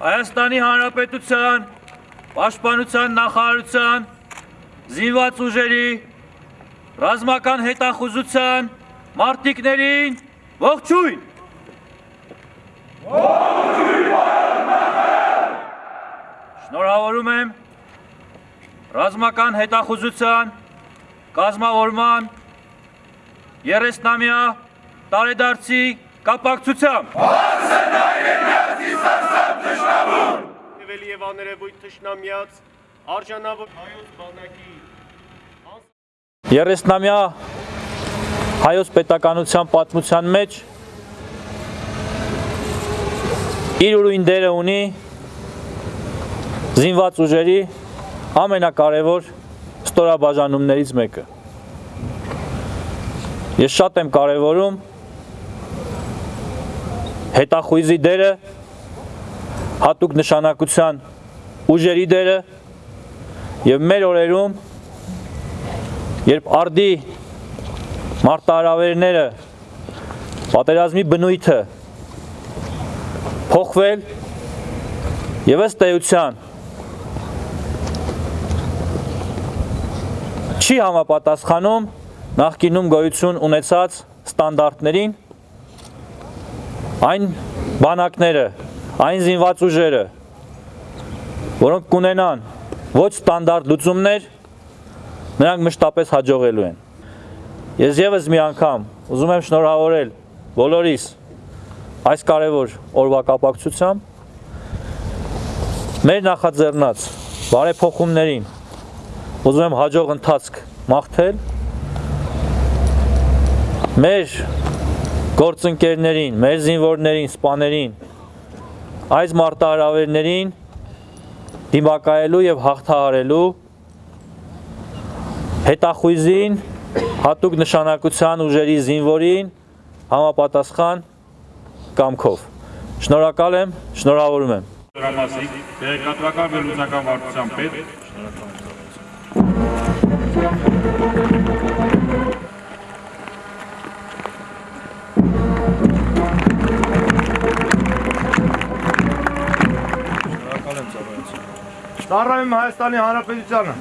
Հայաստանի Հանրապետության Պաշտպանության նախարարության զինված ուժերի ռազմական հետախուզության մարտիկներին ողջույն։ Շնորհավորում եմ ռազմական հետախուզության կազմավորման 30-ամյա տարեդարձի կապակցությամբ Եվելի եւ աներևույթ թշնամյաց արժանավոր հայոց բանակի 30-ամյա հայոց պետականության պատմության մեջ իր ուրույն դերը ունի զինված ուժերի ամենակարևոր ստորաբաժանումներից մեկը։ Ես շատ եմ կարևորում հետախույզի դերը, հատուկ նշանակության ուժերի դերը եւ մեր օրերում երբ արդի մարտահրավերները պատերազմի բնույթը փոխվել եւ ըստ էության չի համապատասխանում նախկինում գոյություն ունեցած ստանդարտներին այն բանակները, այն զինված ուժերը, որոնք կունենան ոչ ստանդարտ լուծումներ, նրանք մշտապես հաջողելու են։ Ես եւս մի անգամ ուզում եմ շնորհավորել բոլորիս այս կարևոր օրվա կապակցությամբ մեր նախաձեռնած բարեփոխումներին ուզում եմ հաջող ընթացք մաղթել մեր գործընկերներին, մեր զինվորներին, սպաներին այս մարտահրավերներին դիմակայելու եւ հաղթահարելու հետախույզին հատուկ նշանակության ուժերի զինվորին համապատասխան կամքով։ Շնորհակալ եմ, շնորհավորում եմ։ դրամասիկ, տեղեկատվական վերլուծական վարչության պետ, Ծառայում Հայաստանի Հանրապետությանը։